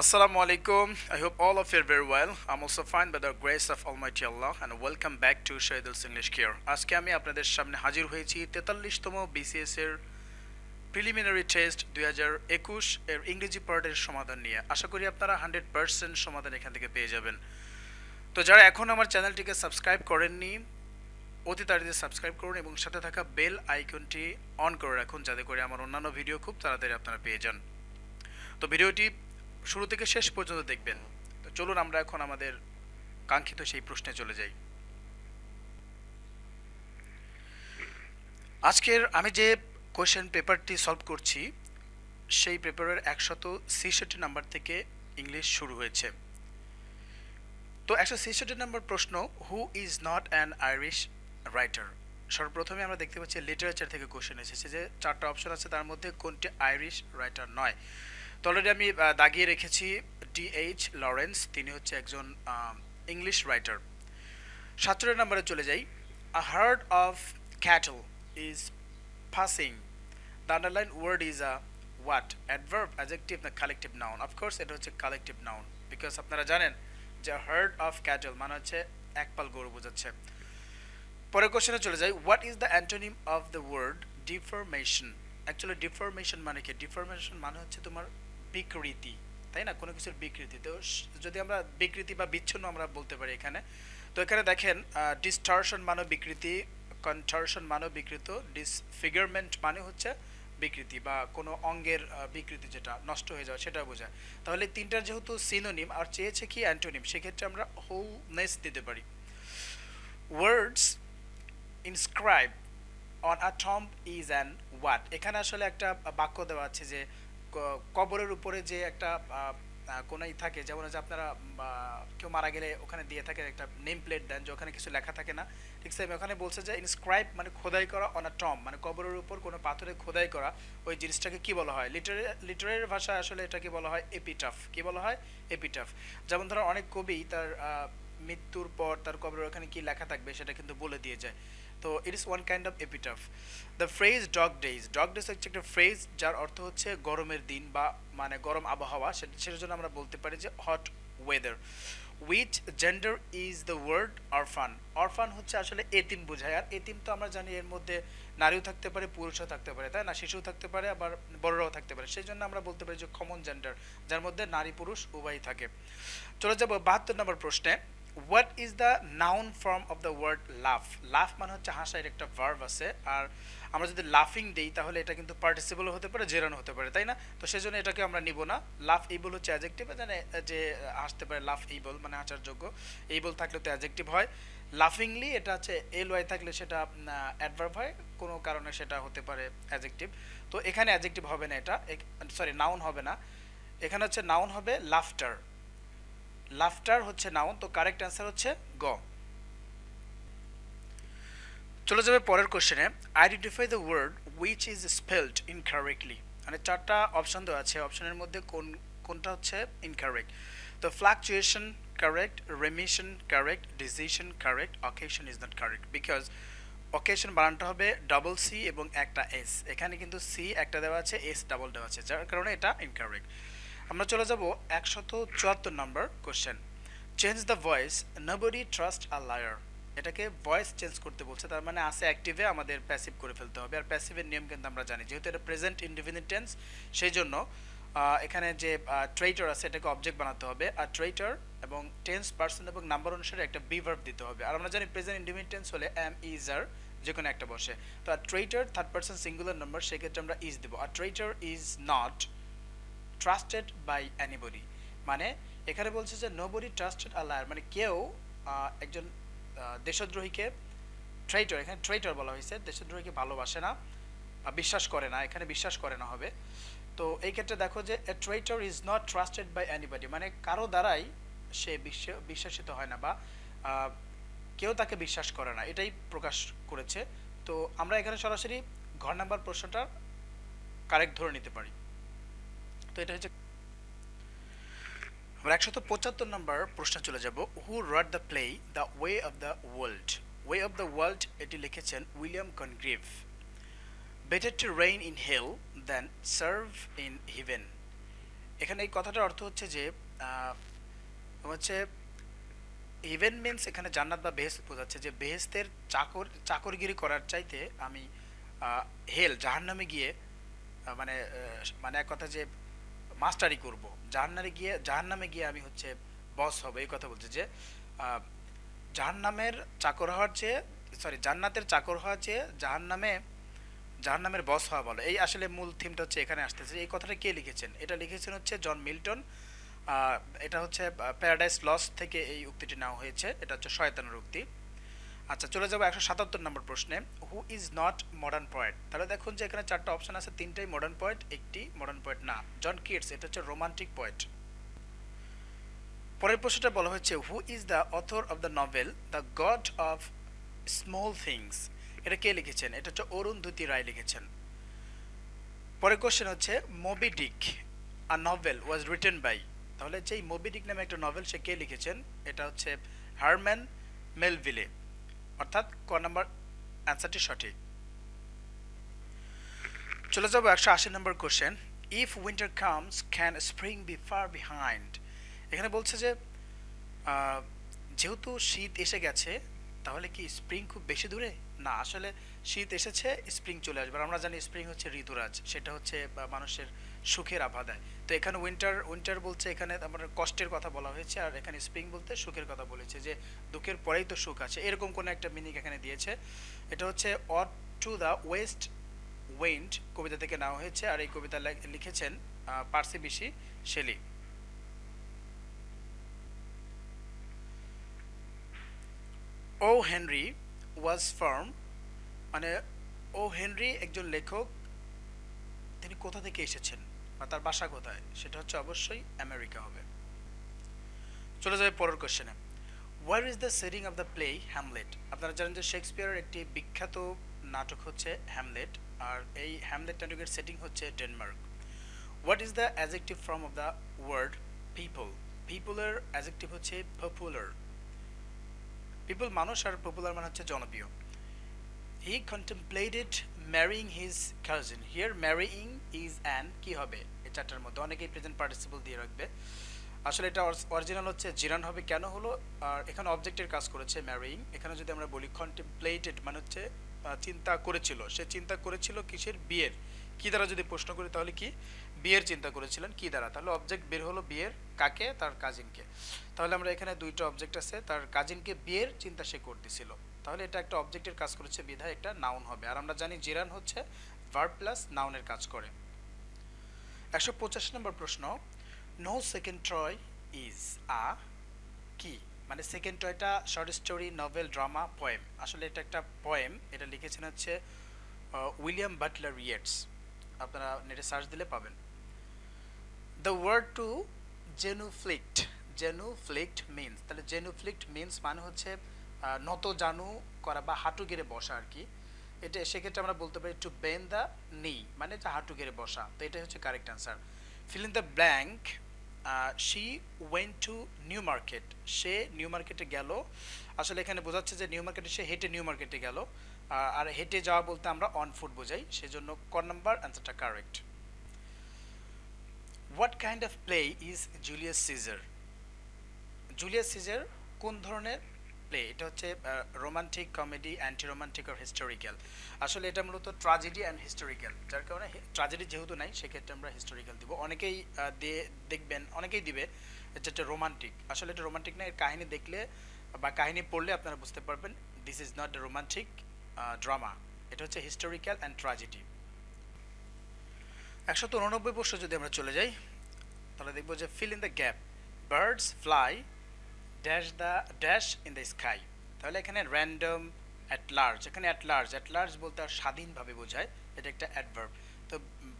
Assalamu alaikum. I hope all of you are very well. I'm also fine by the grace of Almighty Allah, and welcome back to Shahidul's English Care. আজকে আমি আপনাদের সামনে হাজির হয়েছি তেতাল্লিশতম BCS এর preliminary test দুই হাজার একুশ এর ইংরেজি পার্টের সমাধান নিয়ে আশা করি আপনারা হান্ড্রেড পার্সেন্ট সমাধান এখান থেকে পেয়ে যাবেন তো যারা এখন আমার চ্যানেলটিকে সাবস্ক্রাইব করেননি, অতি তাড়াতাড়ি সাবস্ক্রাইব করুন এবং সাথে থাকা বেল আইকনটি অন করে রাখুন, যাতে করে আমার অন্যান্য ভিডিও খুব তাড়াতাড়ি আপনারা পেয়ে যান তো ভিডিওটি শুরু থেকে শেষ পর্যন্ত দেখবেন। তো চলুন আমরা এখন আমাদের কাঙ্ক্ষিত সেই প্রশ্নে চলে যাই। আজকের আমি যে কোয়েশ্চেন পেপারটি সলভ করছি, সেই পেপারের একশত ছেষট্টি নাম্বার থেকে ইংলিশ শুরু হয়েছে। তো একশো ছেষট্টি নাম্বার প্রশ্ন who is not an Irish writer সর্বপ্রথমে আমরা দেখতে পাচ্ছি লিটারেচার থেকে কোশ্চেন এসেছে যে চারটা অপশন আছে, তার মধ্যে কোনটি আইরিশ রাইটার নয়? তো অলরেডি আমি দাগিয়ে রেখেছি ডি এইচ লরেন্স তিনি হচ্ছে একজন ইংলিশ রাইটার সাতচল্লিশ নম্বরে চলে যাই। A herd of cattle is passing the underline word is a what adverb adjective না কালেকটিভ নাউন অফকোর্স এটা হচ্ছে কালেকটিভ নাউন বিকজ আপনারা জানেন যে হার্ড অফ ক্যাটল মানে হচ্ছে একপাল গরু বোঝাচ্ছে। পরের কোশ্চেনে চলে যাই। What is the antonym of the word deformation actually deformation মানে কি? ডিফরমেশন মানে হচ্ছে তোমার বিকৃতি, তাই না? কোনো কিছুর বিকৃতি। তো যদি আমরা বিকৃতি বা বিচ্ছিন্ন আমরা বলতে পারি এখানে, তো এখানে দেখেন ডিস্টারশন মানে বিকৃতি কনটারশন মানে বিকৃত ডিসফিগারমেন্ট মানে হচ্ছে বিকৃতি বা কোনো অঙ্গের বিকৃতি যেটা নষ্ট হয়ে যাওয়া সেটা বোঝায়। তাহলে তিনটার যেহেতু সিনোনিম আর চেয়েছে কি অ্যান্টোনিম সেক্ষেত্রে আমরা হোলনেস দিতে পারি। Words inscribe on a tomb is an what এখানে আসলে একটা বাক্য দেওয়া আছে যে কবরের উপরে যে একটা কোনাই থাকে, যেমন হচ্ছে আপনারা কেউ মারা গেলে ওখানে দিয়ে থাকে একটা নেম প্লেট দেন, যে ওখানে কিছু লেখা থাকে না, ঠিক সেম ওখানে বলছে যে ইনস্ক্রাইব মানে খোদাই করা অন টম মানে কবরের উপর কোনো পাথরে খোদাই করা, ওই জিনিসটাকে কি বলা হয়? লিটারে লিটারের ভাষায় আসলে এটাকে বলা হয় এপিটাফ কি বলা হয়? এপিটাফ যেমন ধরো অনেক কবি তার মৃত্যুর পর তার কবরের ওখানে কি লেখা থাকবে সেটা কিন্তু বলে দিয়ে যায়। তো it is one kind of epitaph the phrase dog days dog days হচ্ছে একটা ফ্রেজ যার অর্থ হচ্ছে গরমের দিন বা মানে গরম আবহাওয়া। সেটা সেটার জন্য আমরা বলতে পারি যে hot weather which gender is the word orphan orphan হচ্ছে আসলে এতিম বোঝায়। আর এতিম তো আমরা জানি এর মধ্যে নারীও থাকতে পারে, পুরুষও থাকতে পারে, তাই না? শিশুও থাকতে পারে, আবার বড়রাও থাকতে পারে। সেই জন্য আমরা বলতে পারি যে কমন জেন্ডার যার মধ্যে নারী পুরুষ উভয়ই থাকে। চলে যাব বাহাত্তর নম্বর প্রশ্নে। What is the noun form of the word laugh laugh মানে হচ্ছে হাসার একটা ভার্ভ আছে, আর আমরা যদি লাফিং দিই, তাহলে এটা কিন্তু পার্টিসিপলও হতে পারে জেরানো হতে পারে, তাই না? তো সেজন্য এটাকে আমরা নিব না। লাফ এইবল হচ্ছে অ্যাজেক্টিভ জানে যে হাসতে পারে লাফ এইবল মানে হাসার যোগ্য। এইবল থাকলে তো অ্যাজেক্টিভ হয়। লাফিংলি এটা হচ্ছে এল ওয়াই থাকলে সেটা অ্যাডভার্ব হয়। কোনো কারণে সেটা হতে পারে অ্যাজেক্টিভ তো এখানে অ্যাজেক্টিভ হবে না এটা। সরি নাউন হবে না। এখানে হচ্ছে নাউন হবে লাফটার লাফটার হচ্ছে নাউন তো কারেক্ট অ্যান্সার হচ্ছে গ। চলে যাবে পরের কোশ্চেনে identify the word which is spelled incorrectly মানে চারটা অপশন দেওয়া আছে। অপশনের মধ্যে কোন, কোনটা হচ্ছে ইনকারেক্ট তো fluctuation correct remission correct decision correct occasion is not correct because occasion বানানটা হবে ডাবল সি এবং একটা এস এখানে কিন্তু সি একটা দেওয়া আছে এস ডাবল দেওয়া আছে। যার কারণে এটা ইনকারেক্ট আমরা চলে যাব একশত চুয়াত্তর number question change the voice nobody trust a liar এটাকে ভয়েস চেঞ্জ করতে বলছে, তার মানে আছে অ্যাক্টিভে আমাদের প্যাসিভ করে ফেলতে হবে। আর প্যাসিভের নিয়ম কিন্তু আমরা জানি, যেহেতু এটা প্রেজেন্ট ইনডিফিনিট টেন্স সেই জন্য এখানে যে ট্রেটার আছে, এটাকে অবজেক্ট বানাতে হবে। আর ট্রেটার এবং টেন্স পার্সন এবং নাম্বার অনুসারে একটা বিভার্ব দিতে হবে। আর আমরা জানি প্রেজেন্ট ইনডিফিনিট টেন্স হলে এম ইজ আর যে কোনো একটা বসে। তো আর traitor third person singular number সেক্ষেত্রে আমরা ইজ দেবো। আর traitor is not trusted by anybody মানে এখানে বলছে যে নোবডি ট্রাস্টেড আ মানে কেউ একজন দেশদ্রোহীকে ট্রেটার এখানে ট্রেটার বলা হয়েছে, দেশদ্রোহীকে ভালোবাসে না বিশ্বাস করে না, এখানে বিশ্বাস করে না হবে। তো এই ক্ষেত্রে দেখো যে a traitor is not trusted by anybody মানে কারও দ্বারাই সে বিশ্বাসিত হয় না বা কেউ তাকে বিশ্বাস করে না, এটাই প্রকাশ করেছে। তো আমরা এখানে সরাসরি ঘর নাম্বার প্রশ্নটা কারেক্ট ধরে নিতে পারি। তো এটা হচ্ছে আমরা একশত পঁচাত্তর নম্বর প্রশ্নে চলে যাব। Who wrote the play the way of the world way of the world এটি লিখেছেন William Congreve better to reign in hell then serve in heaven এখানে এই কথাটার অর্থ হচ্ছে যে হচ্ছে ইভেন মিনস এখানে জান্নাত বা বেহেস্ত বোঝাচ্ছে যে বেহেস্তের চাকর, চাকরগিরি করার চাইতে আমি হেল জাহান্নামে গিয়ে মানে মানে এক কথা যে মাস্টারি করব। জাহান্নামে গিয়ে জাহান্নামে গিয়ে আমি হচ্ছে বস হব, এই কথা বলছে যে জাহান্নামের চাকর হওয়ার চেয়ে সরি জান্নাতের চাকর হওয়ার চেয়ে জাহান্নামে, জাহান্নামের বস হওয়া বলো এই আসলে মূল থিমটা হচ্ছে এখানে আসতেছে। এই কথাটা কে লিখেছেন? এটা লিখেছেন হচ্ছে জন মিল্টন। এটা হচ্ছে প্যারাডাইস লস থেকে এই উক্তিটি নেওয়া হয়েছে। এটা হচ্ছে শয়তানের উক্তি। আচ্ছা চলে যাব একশো সাতাত্তর নম্বর প্রশ্নে। Who is not modern poet তাহলে দেখুন যে এখানে চারটা অপশন আছে, তিনটাই মডার্ন পয়েট একটি মডার্ন পয়েট না। জন কিটস এটা হচ্ছে রোমান্টিক পয়েট পরের প্রশ্নটা বলা হচ্ছে who is the author of the novel the God of Small Things এটা কে লিখেছেন? এটা হচ্ছে অরুণ অরুন্ধতী রায় লিখেছেন। পরের কোশ্চেন হচ্ছে Moby Dick a novel was written by তাহলে যেই মোবি ডিক নামে একটা নভেল সে কে লিখেছেন? এটা হচ্ছে হারম্যান মেলভিলে অর্থাৎ ক নম্বর অ্যান্সারটি সঠিক। চলে যাব একশো আশি number question if winter comes can spring be far behind এখানে বলছে যে যেহেতু শীত এসে গেছে, তাহলে কি স্প্রিং খুব বেশি দূরে? না, আসলে শীত এসেছে স্প্রিং চলে আসবে। আমরা জানি স্প্রিং হচ্ছে ঋতুরাজ, সেটা হচ্ছে মানুষের সুখের আভা দেয়। তো এখানে উইন্টার উইন্টার বলছে এখানে আমার কষ্টের কথা বলা হয়েছে আর এখানে স্প্রিং বলতে সুখের কথা বলেছে যে দুঃখের পরেই তো সুখ আছে। এরকম কোনো একটা মিনিং এখানে দিয়েছে। এটা হচ্ছে ode to the west wind কবিতা থেকে নেওয়া হয়েছে আর এই কবিতা লিখেছেন Percy Bysshe Shelley. O Henry was firm মানে ও হেনরি একজন লেখক তিনি কোথা থেকে এসেছেন বা তার বাসা কোথায়, সেটা হচ্ছে অবশ্যই আমেরিকা হবে। চলে যাবে পরের কোশ্চেনে where is the setting of the play Hamlet আপনারা জানেন যে শেক্সপিয়ারের একটি বিখ্যাত নাটক হচ্ছে হ্যামলেট আর এই হ্যামলেট নাটকের সেটিং হচ্ছে Denmark what is the adjective form of the word people পিপলের adjective হচ্ছে পপুলার পিপল মানুষ আর পপুলার মানে হচ্ছে জনপ্রিয়। He contemplated marrying his cousin here marrying is an কি হবে? এই চারটার মধ্যে অনেকেই প্রেজেন্ট পার্টিসিপল দিয়ে রাখবে। আসলে এটা অরিজিনাল হচ্ছে, জিরান হবে, কেন হলো? আর এখানে অবজেক্টের কাজ করেছে ম্যারিং এখানে যদি আমরা বলি কন্টেমপ্লেটেড মানে হচ্ছে চিন্তা করেছিল। সে চিন্তা করেছিল কিসের? বিয়ের। কি দ্বারা যদি প্রশ্ন করি তাহলে কি? বিয়ের চিন্তা করেছিলেন। কি দ্বারা? তাহলে অবজেক্ট বের হলো বিয়ের কাকে? তার কাজিনকে তাহলে আমরা এখানে দুইটা অবজেক্ট আছে। তার কাজিনকে বিয়ের চিন্তা সে করতেছিল। তাহলে এটা একটা অবজেক্টের কাজ করেছে, বিধায় একটা নাউন হবে। আর আমরা জানি জিরান হচ্ছে ভার্ব প্লাস নাউনের কাজ করে। একশো পঁচাশি নম্বর প্রশ্ন no second Troy is a কি মানে second Toyota short story novel drama poem আসলে এটা একটা পোয়েম এটা লিখেছেন হচ্ছে উইলিয়াম বাটলার ইয়েটস। আপনারা নেটে সার্চ দিলে পাবেন। The word to genuflect genuflect means তাহলে জেনুফ্লিক্ট মিনস মানে হচ্ছে নত জানু করা বা হাঁটু গেড়ে বসা আর কি। এটা সেক্ষেত্রে আমরা বলতে পারি টু বেন দ্য নি মানে যে হাঁটু গেড়ে বসা। তো এটাই হচ্ছে correct answer fill in the blank she went to New Market say New মার্কেটে গেল। আসলে এখানে বোঝাচ্ছে যে নিউ মার্কেটে সে হেঁটে নিউ মার্কেটে গেল আর হেঁটে যাওয়া বলতে আমরা অন ফুট বোঝাই। সেজন্য ক নাম্বার অ্যান্সারটা correct what kind of play is Julius Caesar Julius Caesar কোন ধরনের প্লে এটা হচ্ছে রোমান্টিক কমেডি অ্যান্টি রোমান্টিক আর হিস্টোরিক্যাল আসলে এটা মূলত ট্রাজেডি অ্যান্ড হিস্টোরিক্যাল যার কারণে ট্রাজেডি যেহেতু নাই, সেক্ষেত্রে আমরা হিস্টোরিক্যাল দিব। অনেকেই দেখবেন, অনেকেই দিবে, এটা একটা রোমান্টিক আসলে এটা রোমান্টিক না, এর কাহিনী দেখলে বা কাহিনী পড়লে আপনারা বুঝতে পারবেন this is not romantic drama এটা হচ্ছে হিস্টোরিক্যাল অ্যান্ড ট্রাজেডি একশত উননব্বই বর্ষ যদি আমরা চলে যাই, তাহলে দেখব যে fill in the gap birds fly dash the dash in the sky তাহলে এখানে র্যান্ডম অ্যাট লার্জ এখানে অ্যাট লার্জ অ্যাট লার্জ বলতে আর স্বাধীন ভাবে বোঝায়, এটা একটা অ্যাডভার্ব তো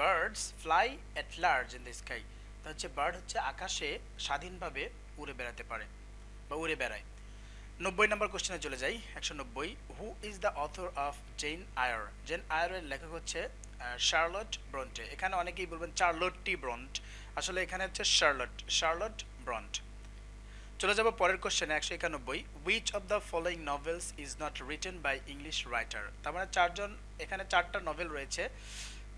birds fly at large in the sky তো হচ্ছে বার্ড হচ্ছে আকাশে স্বাধীনভাবে উড়ে বেড়াতে পারে বা উড়ে বেড়ায়। নব্বই নম্বর কোশ্চেনে চলে যাই, একশো নব্বই who is the author of Jane Eyre Jane আয়ারের লেখক হচ্ছে শার্লট ব্রন্টে এখানে অনেকেই বলবেন চার্লট টি ব্রন্ট আসলে এখানে হচ্ছে শার্লট শার্লট ব্রন্ট চলে যাব পরের কোশ্চেনে একশো একানব্বই। Which of the following novels is not written by English writer তার মানে চারজন, এখানে চারটা নভেল রয়েছে।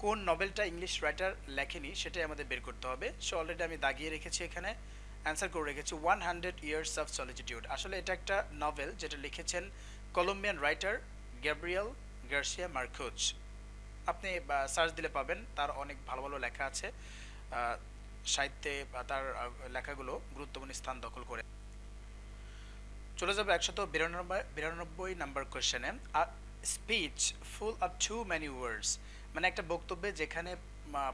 কোন নভেলটা ইংলিশ রাইটার লেখেনি সেটাই আমাদের বের করতে হবে। সো অলরেডি আমি দাগিয়ে রেখেছি এখানে। অ্যান্সার করে রেখেছি one hundred years of solitude আসলে এটা একটা নভেল যেটা লিখেছেন Colombian writer Gabriel Garcia Marquez আপনি সার্চ দিলে পাবেন, তার অনেক ভালো ভালো লেখা আছে। সাহিত্যে তার লেখাগুলো গুরুত্বপূর্ণ স্থান দখল করে। চলে যাবে একশত বিরানব্বই বিরানব্বই number কোয়েশ্চেনে speech full of too many words মানে একটা বক্তব্যে যেখানে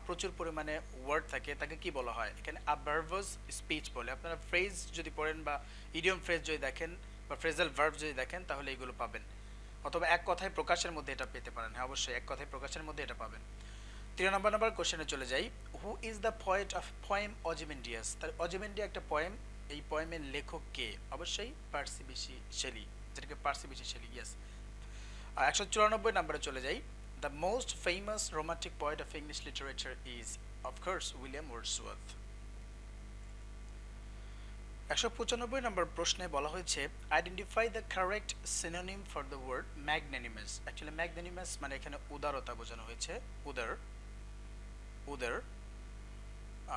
প্রচুর পরিমাণে ওয়ার্ড থাকে, তাকে কি বলা হয়? এখানে আবার্ভাস স্পিচ বলে। আপনারা ফ্রেজ যদি পড়েন বা ইডিয়ম ফ্রেজ যদি দেখেন বা ফ্রেজাল ভার্ভ যদি দেখেন, তাহলে এইগুলো পাবেন। অথবা এক কথায় প্রকাশের মধ্যে এটা পেতে পারেন। হ্যাঁ অবশ্যই, এক কথায় প্রকাশের মধ্যে এটা পাবেন। তিন নম্বর নম্বর কোশ্চেনে চলে যাই। Who is the poet of poem Ozymandias তার অজিমেন্ডিয়া একটা পয়েম এই পয়েমের লেখক কে? অবশ্যই পার্সিবিসি শেলি, যেটাকে পার্সিবিসি শেলি ইয়েস একশো চুরানব্বই নম্বরে চলে যাই। The most famous romantic poet of English literature is of course William Wordsworth একশো পঁচানব্বই নম্বর প্রশ্নে বলা হয়েছে identify the correct synonym for the word magnanimous actually magnanimous মানে এখানে উদারতা বোঝানো হয়েছে। উদার উদার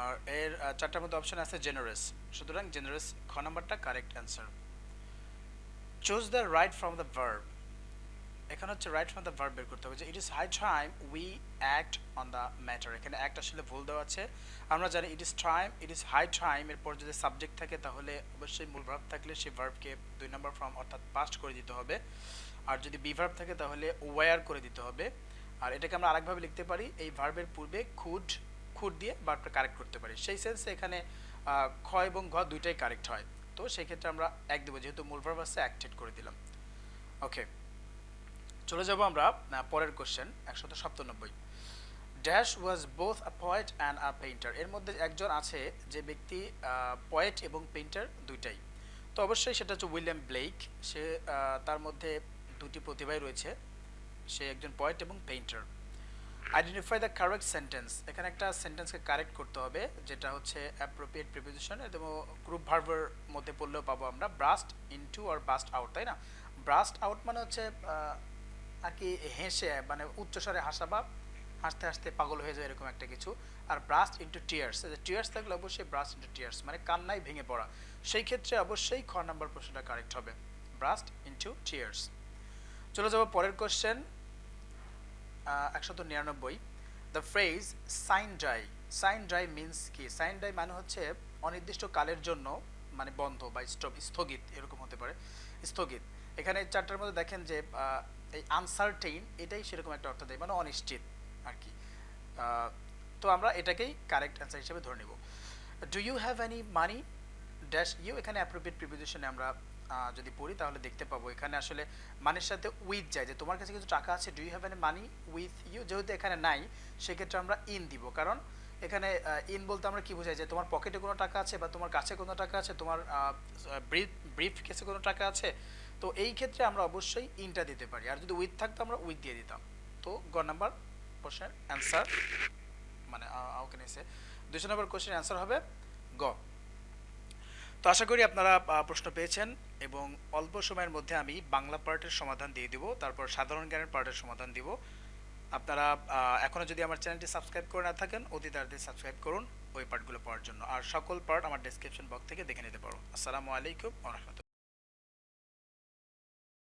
আর এর চারটার মধ্যে অপশন আছে জেনারেস সুতরাং জেনারেস খ নাম্বারটা correct answer choose the right from the verb এখানে হচ্ছে রাইট ফ্রম দ্য ভার্ব বের করতে হবে যে it is high time we act on the matter এখানে অ্যাক্ট আসলে ভুল দেওয়া আছে। আমরা জানি it is time it is high time এরপর যদি সাবজেক্ট থাকে তাহলে অবশ্যই মূল ভার্ব থাকলে সেই ভার্বকে দুই নম্বর ফর্ম অর্থাৎ পাস্ট করে দিতে হবে। আর যদি বি ভার্ব থাকে তাহলে ওয়ার করে দিতে হবে। আর এটাকে আমরা আরেকভাবে লিখতে পারি, এই ভার্বের পূর্বে খুড খুড দিয়ে ভার্বটা কারেক্ট করতে পারি। সেই সেন্সে এখানে খ এবং ঘ দুইটাই কারেক্ট হয়। তো সেই ক্ষেত্রে আমরা এক দেবো, যেহেতু মূল ভার্ব অ্যাক্টেড করে দিলাম। ওকে চলে যাব আমরা পরের কোশ্চেন একশত সপ্তানব্বই। Dash was both a poet and a painter এর মধ্যে একজন আছে যে ব্যক্তি পয়েট এবং পেইন্টার দুইটাই। তো অবশ্যই সেটা হচ্ছে উইলিয়াম ব্লেক সে তার মধ্যে দুটি প্রতিভাই রয়েছে। সে একজন পয়েট এবং painter identify the correct sentence এখানে একটা সেন্টেন্সকে কারেক্ট করতে হবে, যেটা হচ্ছে অ্যাপ্রোপ্রিয়েট প্রিপোজিশন এবং গ্রুপ ভার্বের মধ্যে পড়লেও পাবো আমরা ব্রাস্ট ইনটু আর ব্রাস্ট আউট তাই না? ব্রাস্ট আউট মানে হচ্ছে আর কি হেসে মানে উচ্চস্বরে হাসা বা হাসতে হাসতে পাগল হয়ে যায় এরকম একটা কিছু। আর ব্রাস্ট ইন্টু টিয়ার্স টিয়ার্স থাকলে অবশ্যই ব্রাস্ট ইন্টু টিয়ার্স মানে কান্নায় ভেঙে পড়া। সেই ক্ষেত্রে অবশ্যই খ নাম্বার প্রশ্নটা কারেক্ট হবে ব্রাস্ট ইন্টু টিয়ার্স চলে যাব পরের কোশ্চেন একশত নিরানব্বই the phrase sine die sine die means কি? সাইন ড্রাই মানে হচ্ছে অনির্দিষ্ট কালের জন্য মানে বন্ধ বা স্টপ, স্থগিত, এরকম হতে পারে, স্থগিত। এখানে চারটার মধ্যে দেখেন যে এই আনসার্টেইন এটাই সেরকম একটা অর্থ দেয় মানে অনিশ্চিত আর কি। তো আমরা এটাকেই কারেক্ট অ্যান্সার হিসেবে ধরে নেব। Do you have any money dash you এখানে অ্যাপ্রোপ্রিয়েট প্রিপোজিশনে আমরা যদি পড়ি, তাহলে দেখতে পাবো। এখানে আসলে মানির সাথে উইথ যায়। যে তোমার কাছে কিছু টাকা আছে do you have any money with you যেহেতু এখানে নাই, সেক্ষেত্রে আমরা ইন দিব। কারণ এখানে ইন বলতে আমরা কি বোঝাই? যে তোমার পকেটে কোনো টাকা আছে বা তোমার কাছে কোনো টাকা আছে, তোমার ব্রিফ ব্রিফ কেসে কোনো টাকা আছে, তো এই ক্ষেত্রে আমরা অবশ্যই ইনটা দিতে পারি। আর যদি উইথ থাকতো, আমরা উইথ দিয়ে দিতাম। তো গ নাম্বার কোশ্চেন অ্যান্সার মানে ক্যান এসে দুশো নম্বর কোশ্চেন অ্যান্সার হবে গ। তো আশা করি আপনারা প্রশ্ন পেয়েছেন এবং অল্প সময়ের মধ্যে আমি বাংলা পার্টের সমাধান দিয়ে দিব, তারপর সাধারণ জ্ঞানের পার্টের সমাধান দিব। আপনারা এখনও এখনও যদি আমার চ্যানেলটি সাবস্ক্রাইব করে না থাকেন অতি তাড়াতাড়ি সাবস্ক্রাইব করুন ওই পার্টগুলো পড়ার জন্য। আর সকল পার্ট আমার ডেসক্রিপশন বক্স থেকে দেখে নিতে পারো। আসসালামু আলাইকুম রহমতুল্লাহ।